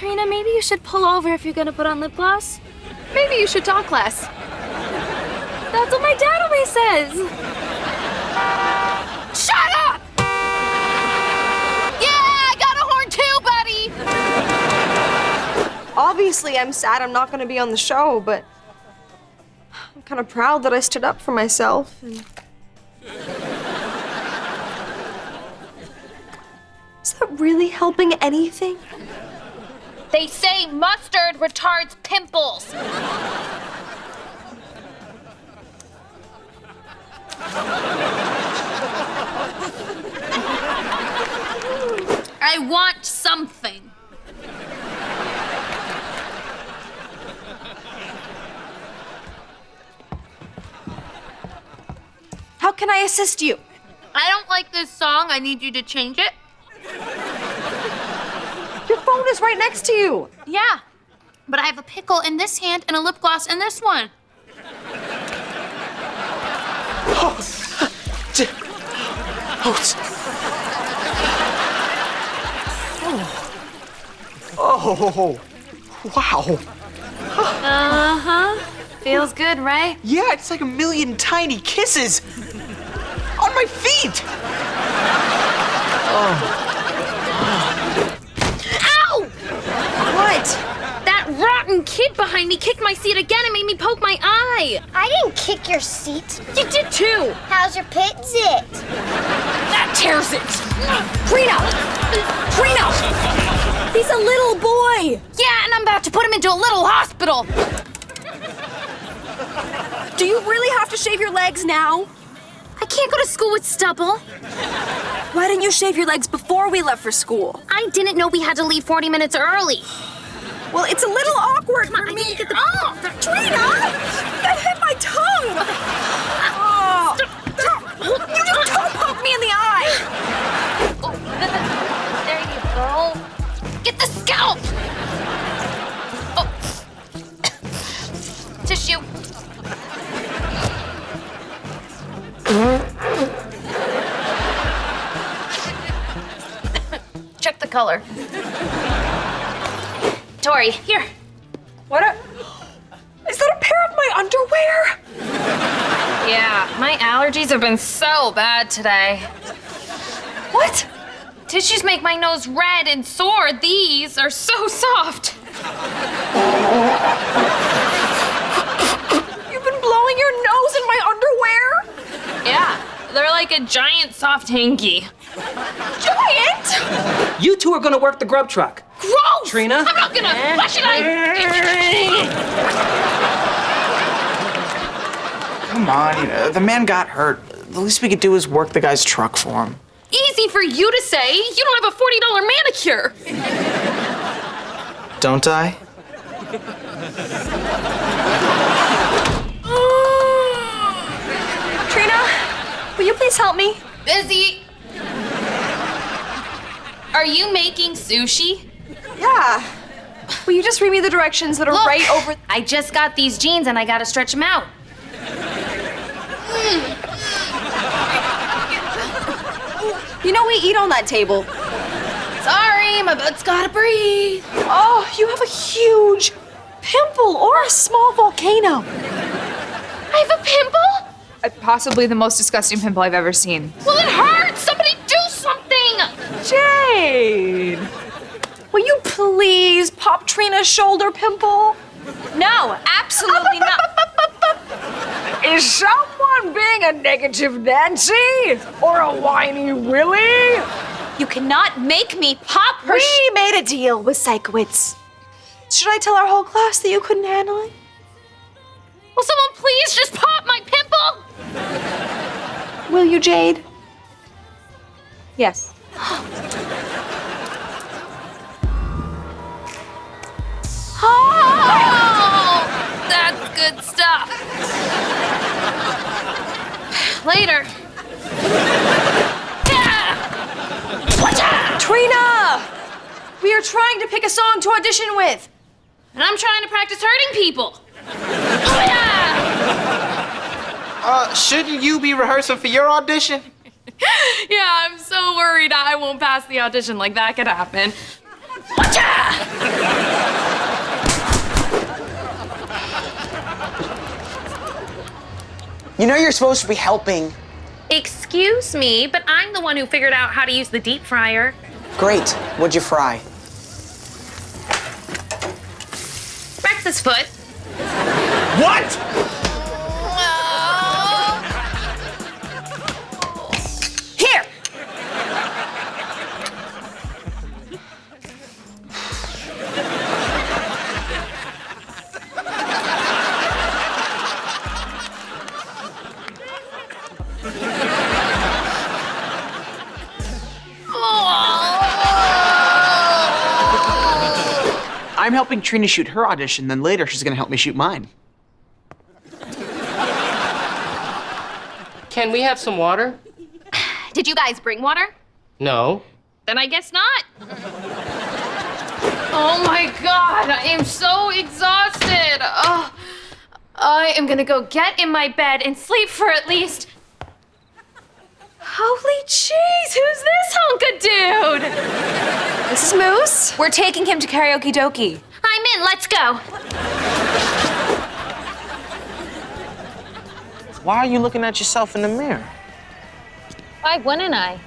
Trina, maybe you should pull over if you're gonna put on lip gloss. Maybe you should talk less. That's what my dad always says. Shut up! Yeah, I got a horn too, buddy! Obviously, I'm sad I'm not gonna be on the show, but I'm kind of proud that I stood up for myself. And... Is that really helping anything? They say mustard retards pimples. I want something. How can I assist you? I don't like this song. I need you to change it. Your is right next to you. Yeah. But I have a pickle in this hand and a lip gloss in this one. Oh, wow. Uh huh. Feels good, right? Yeah, it's like a million tiny kisses on my feet. Ow! What? That rotten kid behind me kicked my seat again and made me poke my eye. I didn't kick your seat. You did too. How's your pit zit? That tears it. Trina! Trina! He's a little boy. Yeah, and I'm about to put him into a little hospital. Do you really have to shave your legs now? I can't go to school with stubble. Why didn't you shave your legs before we left for school? I didn't know we had to leave 40 minutes early. Well, it's a little awkward for I me. get the- oh, Trina! That hit my tongue! Oh. You just toe poked me in the eye! Oh. There you go. Get the scalp! Oh. Tissue. Check the color. Tori, here. What a... Is that a pair of my underwear? Yeah, my allergies have been so bad today. What? Tissues make my nose red and sore. These are so soft. You've been blowing your nose in my underwear? Yeah, they're like a giant soft hanky. Giant? You two are gonna work the grub truck. Gross! Trina? I'm not gonna. Why should I? Come on, you know, the man got hurt. The least we could do is work the guy's truck for him. Easy for you to say. You don't have a $40 manicure. Don't I? Oh. Trina, will you please help me? Busy. Are you making sushi? Yeah. Will you just read me the directions that are Look. right over... I just got these jeans and I gotta stretch them out. You know we eat on that table. Sorry, my butt's gotta breathe. Oh, you have a huge pimple or a small volcano. I have a pimple? Uh, Possibly the most disgusting pimple I've ever seen. Well, it hurts. Somebody do something. Jade! Please pop Trina's shoulder pimple? No, absolutely not. Is someone being a negative Nancy or a whiny Willie? You cannot make me pop her. We made a deal with Sikowitz. Should I tell our whole class that you couldn't handle it? Will someone please just pop my pimple? Will you, Jade? Yes. Oh, that's good stuff. Later. Trina! We are trying to pick a song to audition with. And I'm trying to practice hurting people. Oh, yeah. Uh, shouldn't you be rehearsing for your audition? Yeah, I'm so worried I won't pass the audition like that could happen. You know you're supposed to be helping. Excuse me, but I'm the one who figured out how to use the deep fryer. Great. What'd you fry? Rex's foot. What? I'm helping Trina shoot her audition, then later she's gonna help me shoot mine. Can we have some water? Did you guys bring water? No. Then I guess not. Oh my god, I am so exhausted. Oh, I am gonna go get in my bed and sleep for at least. Holy jeez, who's this hunk of dude? This is Moose. We're taking him to karaoke dokie. I'm in, let's go. Why are you looking at yourself in the mirror? Why wouldn't I?